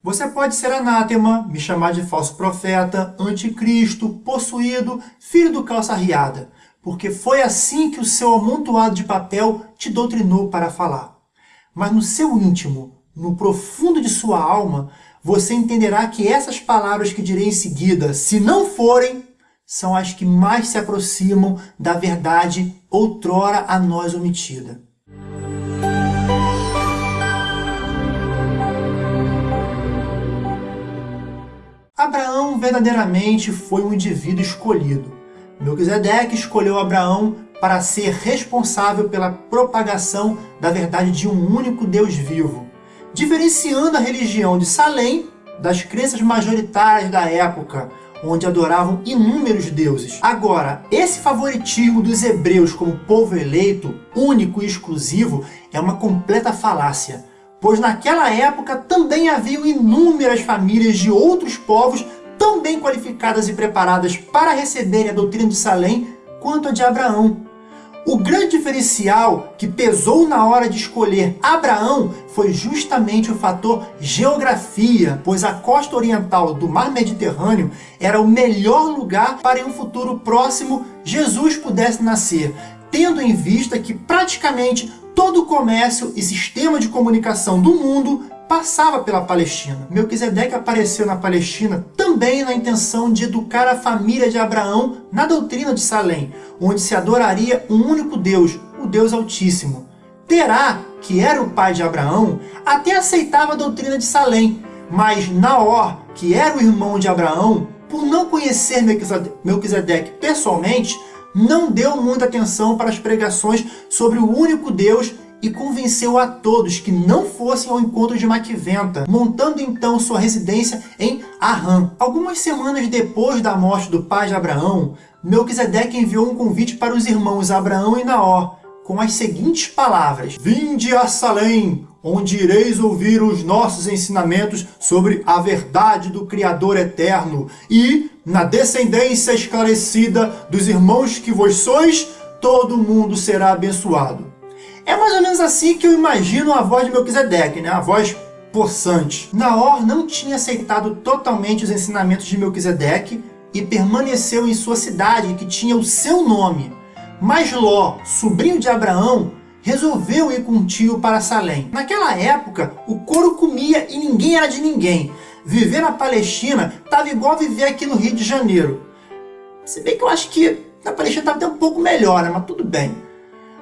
Você pode ser anátema, me chamar de falso profeta, anticristo, possuído, filho do calça riada, porque foi assim que o seu amontoado de papel te doutrinou para falar. Mas no seu íntimo, no profundo de sua alma, você entenderá que essas palavras que direi em seguida, se não forem, são as que mais se aproximam da verdade outrora a nós omitida. Verdadeiramente foi um indivíduo escolhido. Melquisedeque escolheu Abraão para ser responsável pela propagação da verdade de um único Deus vivo, diferenciando a religião de Salém das crenças majoritárias da época, onde adoravam inúmeros deuses. Agora, esse favoritismo dos hebreus como povo eleito, único e exclusivo, é uma completa falácia pois naquela época também haviam inúmeras famílias de outros povos tão bem qualificadas e preparadas para receberem a doutrina de Salém quanto a de Abraão. O grande diferencial que pesou na hora de escolher Abraão foi justamente o fator geografia, pois a costa oriental do mar Mediterrâneo era o melhor lugar para em um futuro próximo Jesus pudesse nascer, tendo em vista que praticamente todo o comércio e sistema de comunicação do mundo passava pela Palestina. Melquisedeque apareceu na Palestina também na intenção de educar a família de Abraão na doutrina de Salém, onde se adoraria um único Deus, o Deus Altíssimo. Terá, que era o pai de Abraão, até aceitava a doutrina de Salém, mas Naor, que era o irmão de Abraão, por não conhecer Melquisedeque pessoalmente, não deu muita atenção para as pregações sobre o único Deus e convenceu a todos que não fossem ao encontro de Maquiventa, montando então sua residência em Arã. Algumas semanas depois da morte do pai de Abraão, Melquisedeque enviou um convite para os irmãos Abraão e Naor, com as seguintes palavras. Vinde a Salém, onde ireis ouvir os nossos ensinamentos sobre a verdade do Criador eterno, e, na descendência esclarecida dos irmãos que vos sois, todo mundo será abençoado. É mais ou menos assim que eu imagino a voz de Melquisedeque, né? a voz possante. Naor não tinha aceitado totalmente os ensinamentos de Melquisedeque e permaneceu em sua cidade, que tinha o seu nome. Mas Ló, sobrinho de Abraão, resolveu ir com o tio para Salém. Naquela época, o couro comia e ninguém era de ninguém. Viver na Palestina estava igual viver aqui no Rio de Janeiro. Se bem que eu acho que na Palestina estava até um pouco melhor, né? mas tudo bem.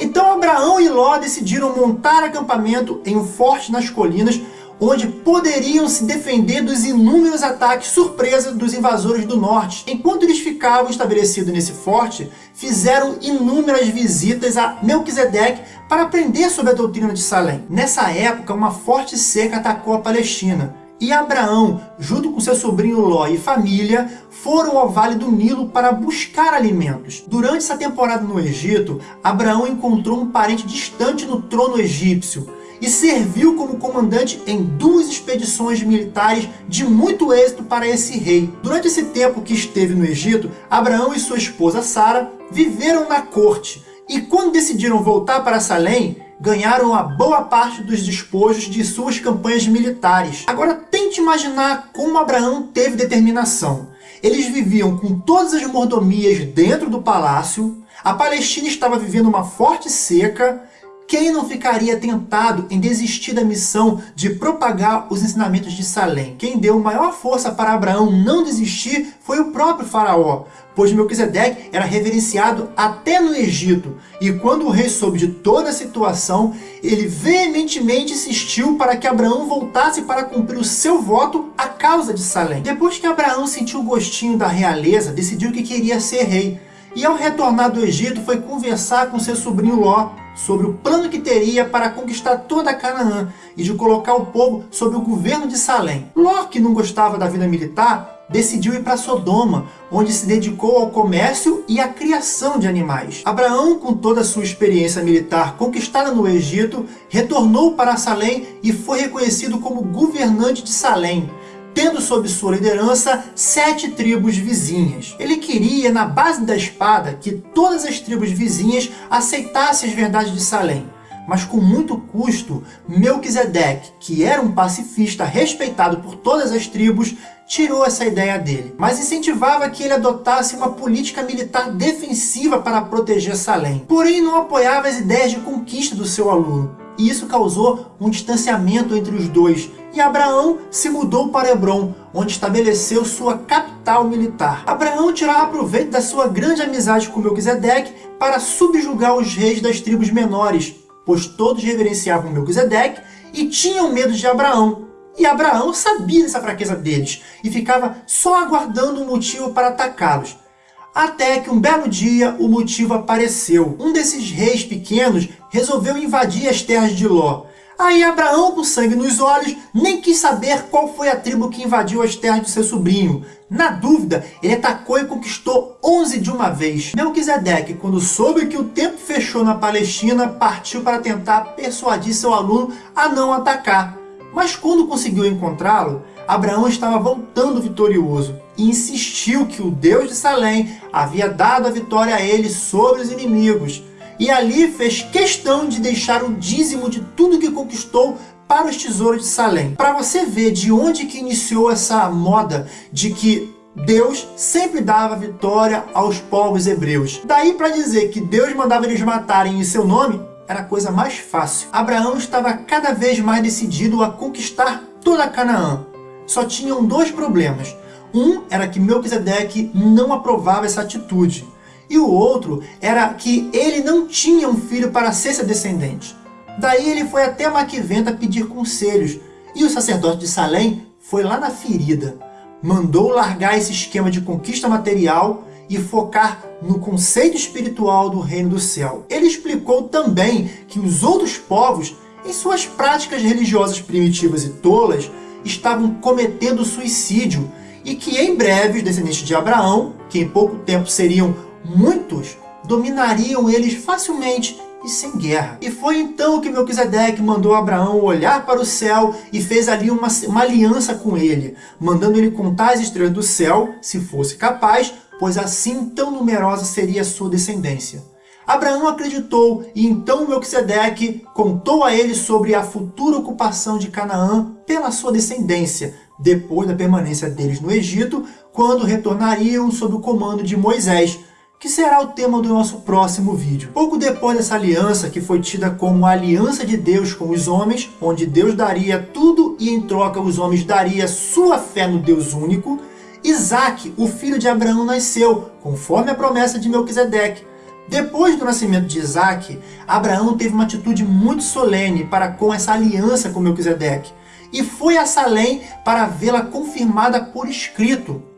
Então Abraão e Ló decidiram montar acampamento em um forte nas colinas onde poderiam se defender dos inúmeros ataques surpresa dos invasores do norte. Enquanto eles ficavam estabelecidos nesse forte, fizeram inúmeras visitas a Melquisedeque para aprender sobre a doutrina de Salém. Nessa época, uma forte seca atacou a Palestina, e Abraão, junto com seu sobrinho Ló e família, foram ao Vale do Nilo para buscar alimentos. Durante essa temporada no Egito, Abraão encontrou um parente distante no trono egípcio, e serviu como comandante em duas expedições militares de muito êxito para esse rei. Durante esse tempo que esteve no Egito, Abraão e sua esposa Sara viveram na corte, e quando decidiram voltar para Salém, ganharam a boa parte dos despojos de suas campanhas militares. Agora tente imaginar como Abraão teve determinação. Eles viviam com todas as mordomias dentro do palácio, a Palestina estava vivendo uma forte seca, quem não ficaria tentado em desistir da missão de propagar os ensinamentos de Salém? Quem deu maior força para Abraão não desistir foi o próprio faraó, pois Melquisedeque era reverenciado até no Egito, e quando o rei soube de toda a situação, ele veementemente insistiu para que Abraão voltasse para cumprir o seu voto à causa de Salém. Depois que Abraão sentiu o gostinho da realeza, decidiu que queria ser rei, e ao retornar do Egito foi conversar com seu sobrinho Ló, sobre o plano que teria para conquistar toda Canaã e de colocar o povo sob o governo de Salém. Ló, que não gostava da vida militar, decidiu ir para Sodoma, onde se dedicou ao comércio e à criação de animais. Abraão, com toda a sua experiência militar conquistada no Egito, retornou para Salém e foi reconhecido como governante de Salém, tendo sob sua liderança sete tribos vizinhas. Ele queria, na base da espada, que todas as tribos vizinhas aceitassem as verdades de Salém. mas com muito custo, Melquisedeque, que era um pacifista respeitado por todas as tribos, tirou essa ideia dele, mas incentivava que ele adotasse uma política militar defensiva para proteger Salém. Porém, não apoiava as ideias de conquista do seu aluno, e isso causou um distanciamento entre os dois, e Abraão se mudou para Hebron, onde estabeleceu sua capital militar. Abraão tirava proveito da sua grande amizade com Melquisedeque para subjugar os reis das tribos menores, pois todos reverenciavam Melquisedeque e tinham medo de Abraão. E Abraão sabia dessa fraqueza deles e ficava só aguardando um motivo para atacá-los. Até que um belo dia o motivo apareceu. Um desses reis pequenos resolveu invadir as terras de Ló. Aí Abraão, com sangue nos olhos, nem quis saber qual foi a tribo que invadiu as terras de seu sobrinho. Na dúvida, ele atacou e conquistou 11 de uma vez. Melquisedeque, quando soube que o tempo fechou na Palestina, partiu para tentar persuadir seu aluno a não atacar. Mas quando conseguiu encontrá-lo, Abraão estava voltando vitorioso e insistiu que o Deus de Salém havia dado a vitória a ele sobre os inimigos e ali fez questão de deixar o dízimo de tudo que conquistou para os tesouros de Salém. Para você ver de onde que iniciou essa moda de que Deus sempre dava vitória aos povos hebreus. Daí para dizer que Deus mandava eles matarem em seu nome, era a coisa mais fácil. Abraão estava cada vez mais decidido a conquistar toda Canaã. Só tinham dois problemas. Um era que Melquisedeque não aprovava essa atitude e o outro era que ele não tinha um filho para ser seu descendente. Daí ele foi até Maquiventa pedir conselhos, e o sacerdote de Salém foi lá na ferida. Mandou largar esse esquema de conquista material e focar no conceito espiritual do reino do céu. Ele explicou também que os outros povos, em suas práticas religiosas primitivas e tolas, estavam cometendo suicídio e que em breve os descendentes de Abraão, que em pouco tempo seriam muitos dominariam eles facilmente e sem guerra. E foi então que Melquisedeque mandou Abraão olhar para o céu e fez ali uma, uma aliança com ele, mandando ele contar as estrelas do céu, se fosse capaz, pois assim tão numerosa seria a sua descendência. Abraão acreditou e então Melquisedeque contou a ele sobre a futura ocupação de Canaã pela sua descendência, depois da permanência deles no Egito, quando retornariam sob o comando de Moisés, que será o tema do nosso próximo vídeo. Pouco depois dessa aliança, que foi tida como a aliança de Deus com os homens, onde Deus daria tudo e em troca os homens daria sua fé no Deus único, Isaac, o filho de Abraão, nasceu, conforme a promessa de Melquisedeque. Depois do nascimento de Isaac, Abraão teve uma atitude muito solene para com essa aliança com Melquisedeque, e foi a Salém para vê-la confirmada por escrito,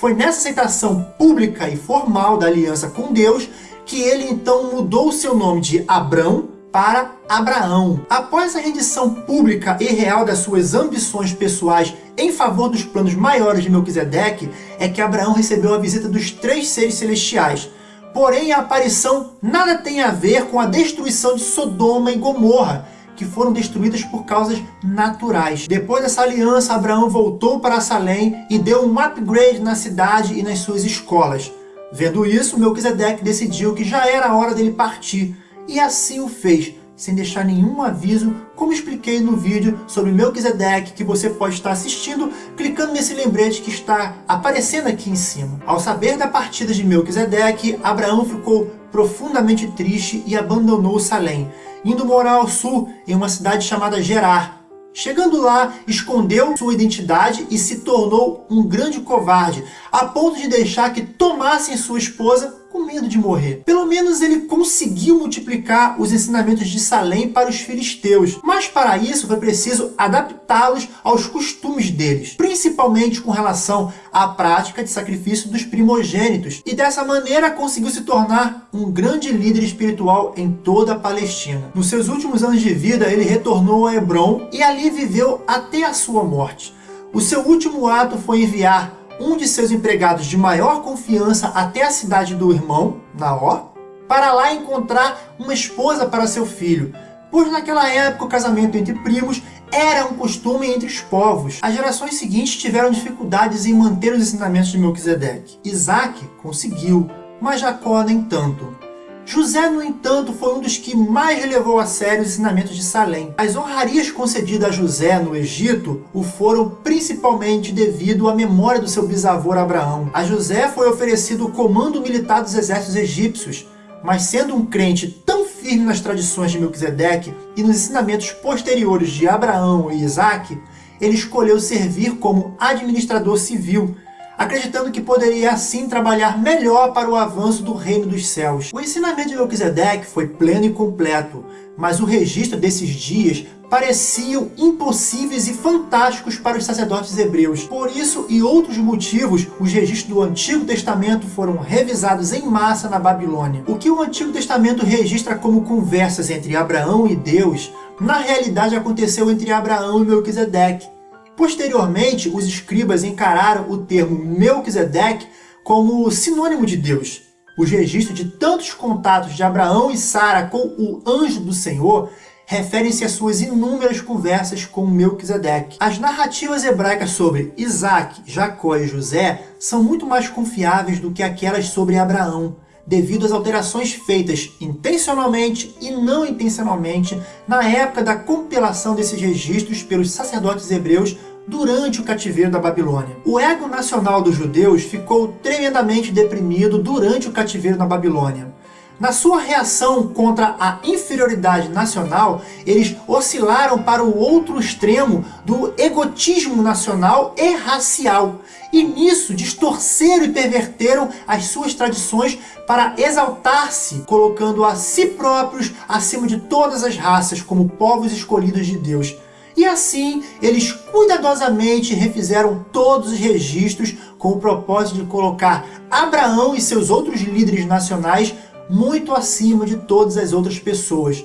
foi nessa aceitação pública e formal da aliança com Deus que ele então mudou seu nome de Abrão para Abraão. Após a rendição pública e real das suas ambições pessoais em favor dos planos maiores de Melquisedeque, é que Abraão recebeu a visita dos três seres celestiais. Porém, a aparição nada tem a ver com a destruição de Sodoma e Gomorra, que foram destruídas por causas naturais. Depois dessa aliança, Abraão voltou para Salém e deu um upgrade na cidade e nas suas escolas. Vendo isso, Melquisedeque decidiu que já era hora dele partir, e assim o fez, sem deixar nenhum aviso, como expliquei no vídeo sobre Melquisedeque que você pode estar assistindo, clicando nesse lembrete que está aparecendo aqui em cima. Ao saber da partida de Melquisedeque, Abraão ficou profundamente triste e abandonou Salém, indo morar ao sul, em uma cidade chamada Gerar. Chegando lá, escondeu sua identidade e se tornou um grande covarde, a ponto de deixar que tomassem sua esposa com medo de morrer. Pelo menos ele conseguiu multiplicar os ensinamentos de Salém para os filisteus, mas para isso foi preciso adaptá-los aos costumes deles, principalmente com relação à prática de sacrifício dos primogênitos, e dessa maneira conseguiu se tornar um grande líder espiritual em toda a Palestina. Nos seus últimos anos de vida, ele retornou a Hebron e ali viveu até a sua morte. O seu último ato foi enviar um de seus empregados de maior confiança até a cidade do irmão, Naó, para lá encontrar uma esposa para seu filho, pois naquela época o casamento entre primos era um costume entre os povos. As gerações seguintes tiveram dificuldades em manter os ensinamentos de Melquisedeque. Isaac conseguiu, mas Jacó nem tanto. José, no entanto, foi um dos que mais levou a sério os ensinamentos de Salém. As honrarias concedidas a José no Egito o foram principalmente devido à memória do seu bisavô Abraão. A José foi oferecido o comando militar dos exércitos egípcios, mas sendo um crente tão firme nas tradições de Melquisedeque e nos ensinamentos posteriores de Abraão e Isaac, ele escolheu servir como administrador civil, acreditando que poderia assim trabalhar melhor para o avanço do reino dos céus. O ensinamento de Melquisedeque foi pleno e completo, mas o registro desses dias pareciam impossíveis e fantásticos para os sacerdotes hebreus. Por isso e outros motivos, os registros do Antigo Testamento foram revisados em massa na Babilônia. O que o Antigo Testamento registra como conversas entre Abraão e Deus, na realidade aconteceu entre Abraão e Melquisedeque. Posteriormente, os escribas encararam o termo Melquisedeque como sinônimo de Deus. Os registros de tantos contatos de Abraão e Sara com o anjo do Senhor referem-se às suas inúmeras conversas com Melquisedeque. As narrativas hebraicas sobre Isaac, Jacó e José são muito mais confiáveis do que aquelas sobre Abraão, devido às alterações feitas intencionalmente e não intencionalmente na época da compilação desses registros pelos sacerdotes hebreus durante o cativeiro da Babilônia. O ego nacional dos judeus ficou tremendamente deprimido durante o cativeiro na Babilônia. Na sua reação contra a inferioridade nacional, eles oscilaram para o outro extremo do egotismo nacional e racial. E nisso distorceram e perverteram as suas tradições para exaltar-se, colocando a si próprios acima de todas as raças como povos escolhidos de Deus. E assim, eles cuidadosamente refizeram todos os registros com o propósito de colocar Abraão e seus outros líderes nacionais muito acima de todas as outras pessoas,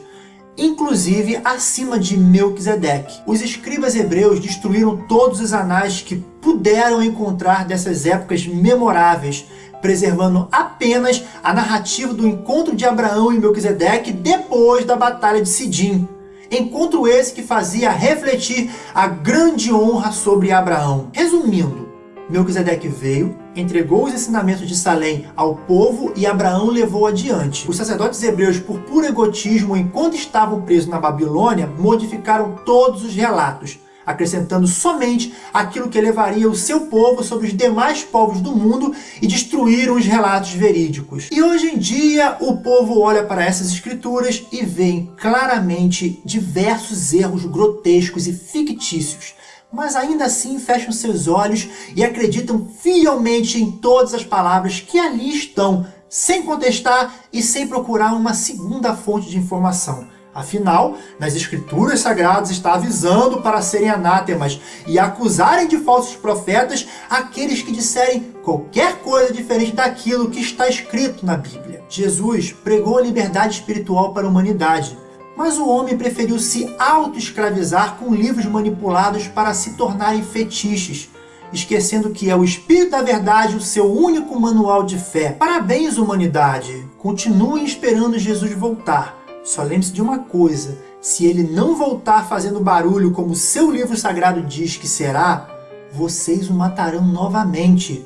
inclusive acima de Melquisedeque. Os escribas hebreus destruíram todos os anais que puderam encontrar dessas épocas memoráveis, preservando apenas a narrativa do encontro de Abraão e Melquisedeque depois da Batalha de Sidim, Encontro esse que fazia refletir a grande honra sobre Abraão. Resumindo, Melquisedeque veio, entregou os ensinamentos de Salém ao povo e Abraão levou adiante. Os sacerdotes hebreus, por puro egotismo, enquanto estavam presos na Babilônia, modificaram todos os relatos, acrescentando somente aquilo que levaria o seu povo sobre os demais povos do mundo e destruíram os relatos verídicos. E hoje em dia o povo olha para essas escrituras e vê claramente diversos erros grotescos e fictícios, mas ainda assim fecham seus olhos e acreditam fielmente em todas as palavras que ali estão, sem contestar e sem procurar uma segunda fonte de informação. Afinal, nas escrituras sagradas está avisando para serem anátemas e acusarem de falsos profetas aqueles que disserem qualquer coisa diferente daquilo que está escrito na Bíblia. Jesus pregou a liberdade espiritual para a humanidade, mas o homem preferiu se auto-escravizar com livros manipulados para se tornarem fetiches, esquecendo que é o Espírito da Verdade o seu único manual de fé. Parabéns, humanidade! Continuem esperando Jesus voltar só lembre-se de uma coisa, se ele não voltar fazendo barulho como seu livro sagrado diz que será, vocês o matarão novamente.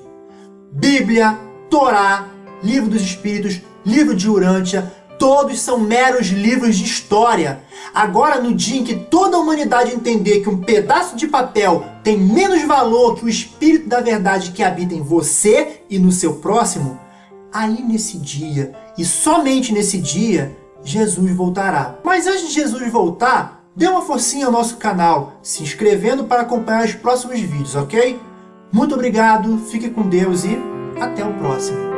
Bíblia, Torá, Livro dos Espíritos, Livro de Urântia, todos são meros livros de história. Agora, no dia em que toda a humanidade entender que um pedaço de papel tem menos valor que o Espírito da Verdade que habita em você e no seu próximo, aí nesse dia, e somente nesse dia, Jesus voltará. Mas antes de Jesus voltar, dê uma forcinha ao nosso canal, se inscrevendo para acompanhar os próximos vídeos, ok? Muito obrigado, fique com Deus e até o próximo.